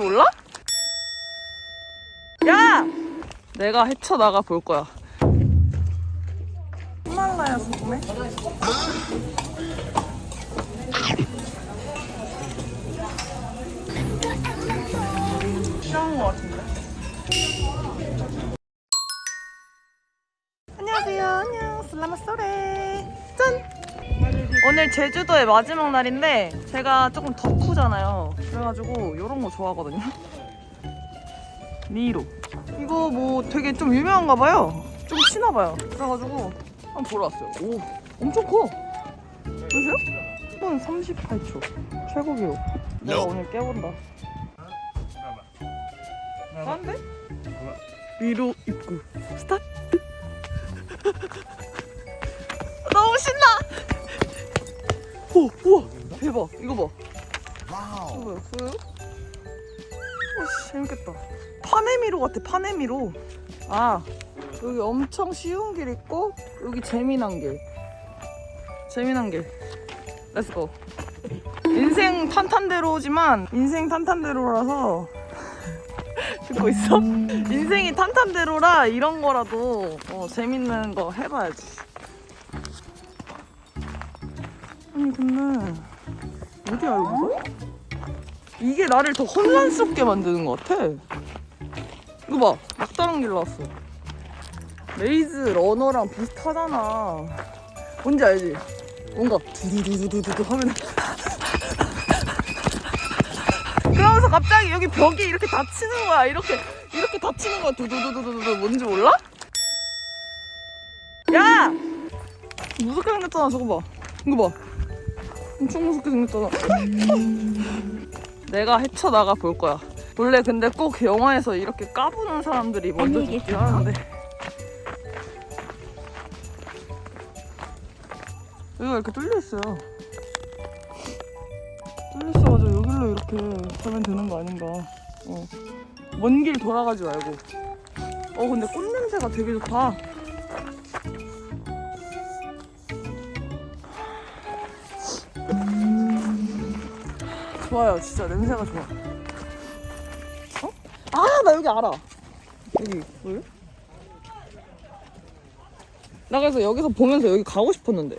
몰라? 야! 내가 헤쳐나가 볼 거야. 히말라야 소금에? 싫어하는 것 같은데? 안녕하세요. 안녕. 슬라마 소레. 짠! 오늘 제주도의 마지막 날인데 제가 조금 덕후잖아요. 그래가지고 이런 거 좋아하거든요. 미로. 이거 뭐 되게 좀 유명한가 봐요. 좀 치나 봐요. 그래가지고 한번 보러 왔어요. 오, 엄청 커. 보세요? 1분 38초. 최고 기록. 내가 오늘 깨본다. 안돼? 미로 입구 스타트. 너무 신나. 오, 우와, 대박. 이거 봐. 이거 봐요. 보여요? 오씨, 재밌겠다. 판의 미로 같아, 판의 미로. 아, 여기 엄청 쉬운 길 있고, 여기 재미난 길. 재미난 길. Let's go. 인생 탄탄대로지만, 인생 탄탄대로라서. 듣고 있어? 인생이 탄탄대로라 이런 거라도 어, 재밌는 거 해봐야지. 아니 근데 어디야 여기가? 이게 나를 더 혼란스럽게 만드는 것 같아. 이거 봐, 막다른 길 나왔어. Maze Runner랑 비슷하잖아. 뭔지 알지? 뭔가 두두두두두두 하면 그러면서 갑자기 여기 벽이 이렇게 닫히는 거야. 이렇게 이렇게 닫히는 거야. 두두두두두두 뭔지 몰라? 야! 무섭게 생겼잖아. 저거 봐. 이거 봐. 엄청 무섭게 생겼잖아. 내가 헤쳐나가 볼 거야. 원래 근데 꼭 영화에서 이렇게 까부는 사람들이 먼저 죽긴 하는데. 여기가 이렇게 뚫려 있어요. 뚫려 있어가지고 여기로 이렇게 가면 되는 거 아닌가. 어. 먼 길 돌아가지 말고. 어 근데 꽃 냄새가 되게 좋다. 좋아요, 진짜 냄새가 좋아. 어? 아, 나 여기 알아. 여기 뭐요? 나 그래서 여기서 보면서 여기 가고 싶었는데.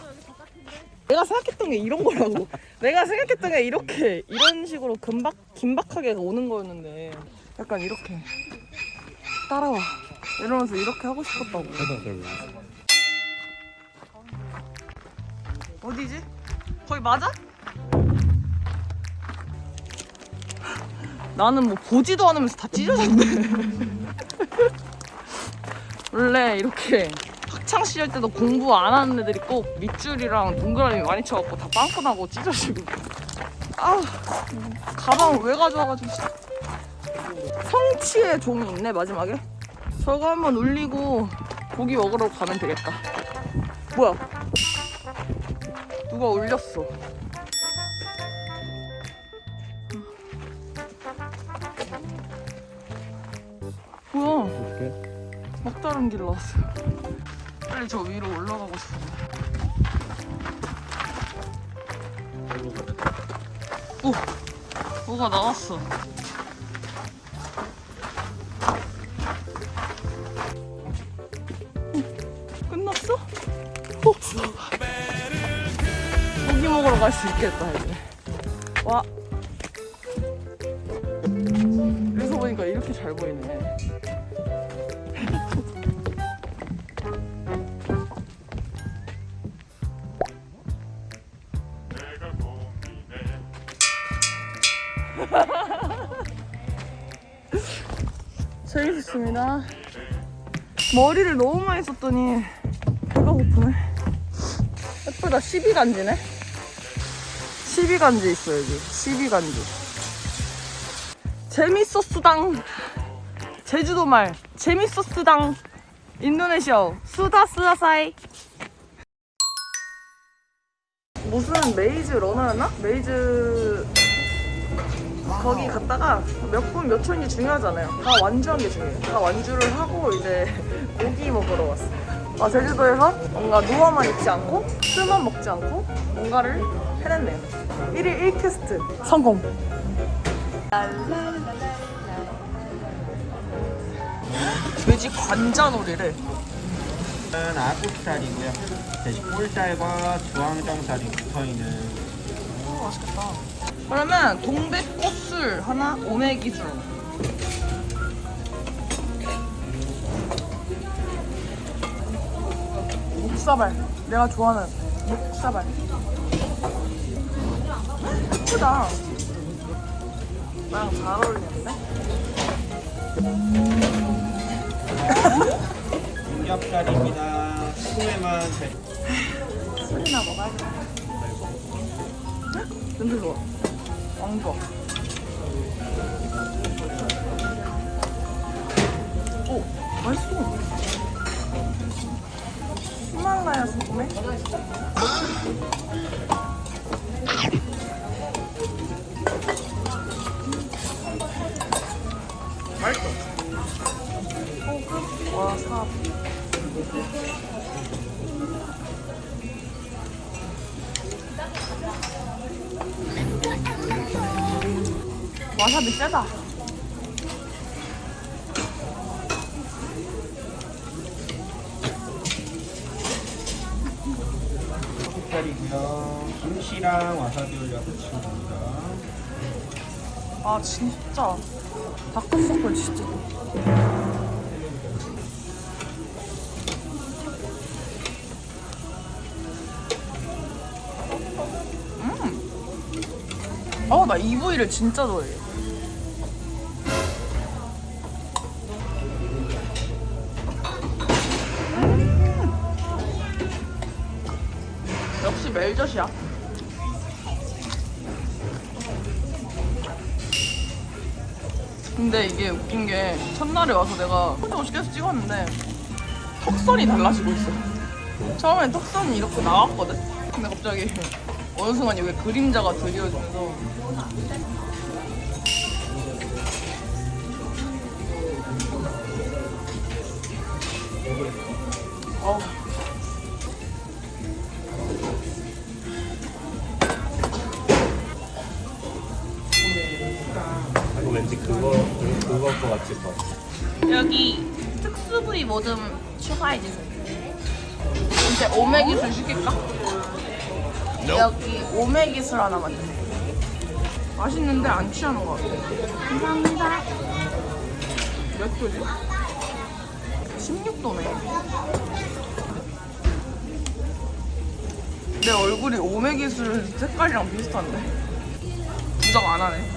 내가 생각했던 게 이런 거라고. 내가 생각했던 게 이렇게 이런 식으로 금박 긴박하게 오는 거였는데 약간 이렇게 따라와 이러면서 이렇게 하고 싶었다고. 어디지? 거기 맞아? 나는 뭐 보지도 않으면서 다 찢어졌네. 원래 이렇게 학창 시절 때도 공부 안 하는 애들이 꼭 밑줄이랑 동그라미 많이 쳐갖고 다 빵꾸 나고 찢어지고. 아, 가방 왜 가져와가지고. 성취의 종이 있네 마지막에. 저거 한번 울리고 고기 먹으러 가면 되겠다. 뭐야? 누가 울렸어? 막다른 길 나왔어요. 빨리 저 위로 올라가고 싶은데. 오! 뭐가 나왔어. 어, 끝났어? 어. 고기 먹으러 갈 수 있겠다, 이제. 와. 여기서 보니까 이렇게 잘 보이네. 재밌었습니다. 머리를 너무 많이 썼더니 배가 고프네. 예쁘다. 12간지네. 12간지 있어 여기. 12간지. 재밌었수당. 제주도 말. 재밌었수당. 인도네시아. Sudah selesai. 무슨 Maze Runner였나? Maze 거기 갔다가 몇 분 몇 초인지 중요하잖아요. 다 완주한 게 중요해요. 다 완주를 하고 이제 고기 먹으러 왔어요. 아, 제주도에서 뭔가 누워만 있지 않고 술만 먹지 않고 뭔가를 해냈네요. 1일 1퀘스트 성공! 돼지 관자놀이를 는 아구살이고요. 대신 꿀살과 주황정살이 붙어있는 오 맛있겠다 그러면 동백꽃 술 하나 오메기술 목사발. 내가 좋아하는 목사발. 예쁘다. 나랑 잘 어울리는데? 삼겹살입니다. 소에만 대- 술이나 먹어야겠다. 냄새 좋아. 왕 좋아 와사비 세다. 김치랑 와사비 올려서 치웁니다. 아 진짜 닭볶음탕 진짜 음. 어나 이 부위를 진짜 좋아해 음. 역시 멜젓이야 근데 이게 웃긴 게 첫날에 와서 내가 혼자 멋있게 찍었는데 턱선이 달라지고 있어. 처음엔 턱선이 이렇게 나왔거든? 근데 갑자기 어느 순간 여기 그림자가 드리워지면서 어 왠지 그거 그- 그거 거 같을 것 같아. 여기 특수 부위 뭐 좀 추가해 주세요. 이제 오메기술 시킬까? 여기 오메기술 하나만 주세요. 맛있는데 안 취하는 것 같아. 감사합니다. 몇 도지? 16도네. 내 얼굴이 오메기술 색깔이랑 비슷한데? 부정 안 하네.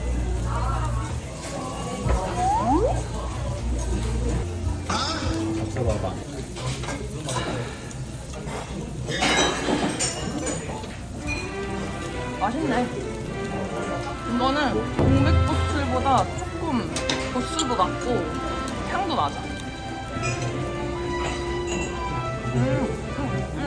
잡숴봐봐. 맛있네. 이거는 동백꽃술보다 조금 도수도 낮고 향도 낮아. 음, 음,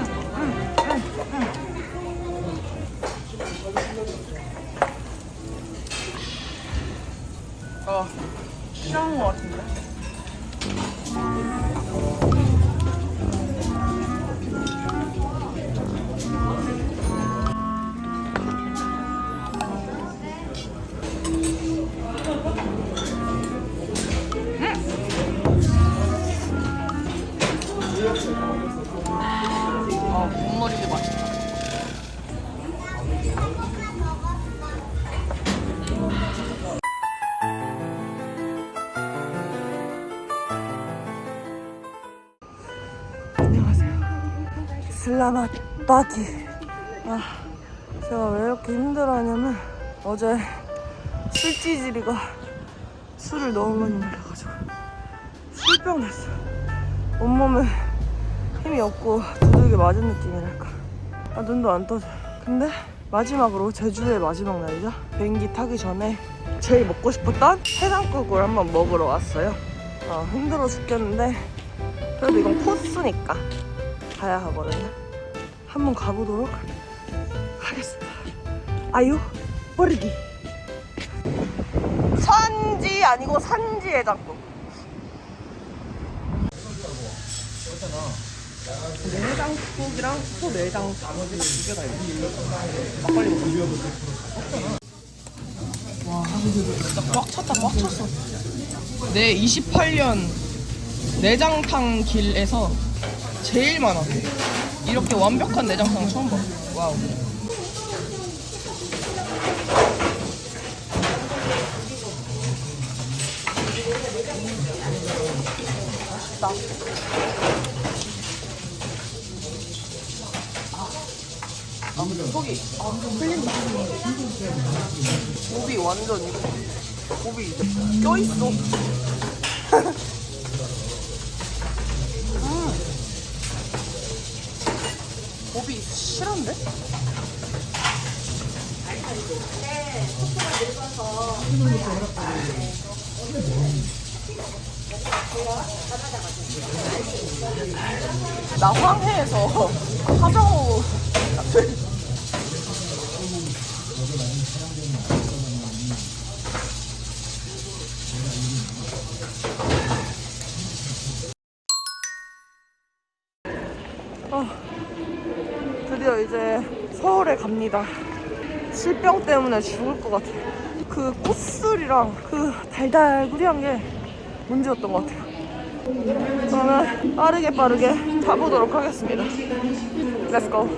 Selamat pagi. 아, 제가 왜 이렇게 힘들어하냐면 어제 술찌질이가 술을 너무 많이 마셔가지고 술병 났어. 온몸에 힘이 없고 두들겨 맞은 느낌이랄까. 아, 눈도 안 떠져. 근데 마지막으로 제주의 마지막 날이죠. 비행기 타기 전에 제일 먹고 싶었던 해장국을 한번 먹으러 왔어요. 아, 힘들어 죽겠는데 그래도 이건 코스니까 가야 하거든요. 한번 가보도록 하겠습니다. 아유, 버리기. 선지 아니고 산지 해장국. 내장국이랑 나머지 두개다 있어. 막걸리 꽉 찼다 꽉 찼어 내 28년 내장탕 길에서 제일 많아 이렇게 완벽한 내장탕 처음 봐 와우 맛있다 아, 속이 아, 풀린다. 고비 완전 이거. 고비 껴있어. 음. 고비 실한데? 나 황해에서 하정우 실병 때문에 죽을 것 같아요. 그 꽃술이랑 그 달달구리한 게 문제였던 것 같아요. 그러면 빠르게 빠르게 가보도록 하겠습니다. Go.